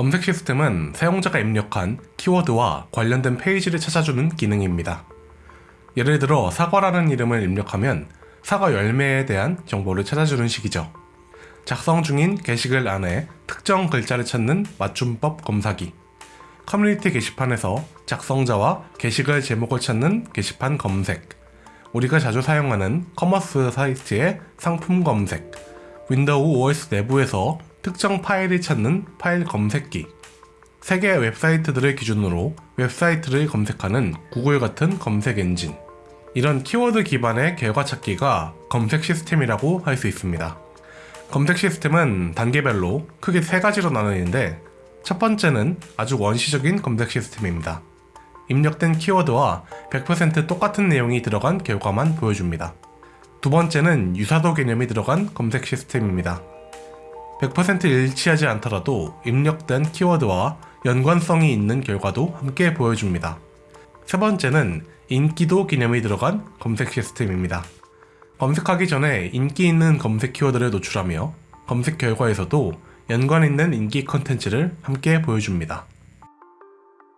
검색 시스템은 사용자가 입력한 키워드와 관련된 페이지를 찾아주는 기능입니다. 예를 들어 사과라는 이름을 입력하면 사과 열매에 대한 정보를 찾아주는 식이죠. 작성 중인 게시글 안에 특정 글자를 찾는 맞춤법 검사기 커뮤니티 게시판에서 작성자와 게시글 제목을 찾는 게시판 검색 우리가 자주 사용하는 commerce 사이트의 상품 검색 윈도우 OS 내부에서 특정 파일을 찾는 파일 검색기 세계 웹사이트들을 기준으로 웹사이트를 검색하는 구글 같은 검색 엔진 이런 키워드 기반의 결과 찾기가 검색 시스템이라고 할 수 있습니다. 검색 시스템은 단계별로 크게 세 가지로 나누는데 첫 번째는 아주 원시적인 검색 시스템입니다. 입력된 키워드와 100% 똑같은 내용이 들어간 결과만 보여줍니다. 두 번째는 유사도 개념이 들어간 검색 시스템입니다. 100% 일치하지 않더라도 입력된 키워드와 연관성이 있는 결과도 함께 보여줍니다. 세 번째는 인기도 개념이 들어간 검색 시스템입니다. 검색하기 전에 인기 있는 검색 키워드를 노출하며 검색 결과에서도 연관 있는 인기 컨텐츠를 함께 보여줍니다.